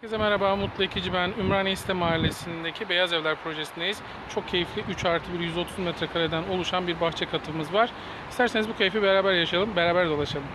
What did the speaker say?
Herkese merhaba, Mutlu Ekici ben. Ümraniye İste Mahallesi'ndeki Beyaz Evler projesindeyiz. Çok keyifli 3 artı 1 130 metrekareden oluşan bir bahçe katımız var. İsterseniz bu keyfi beraber yaşayalım, beraber dolaşalım.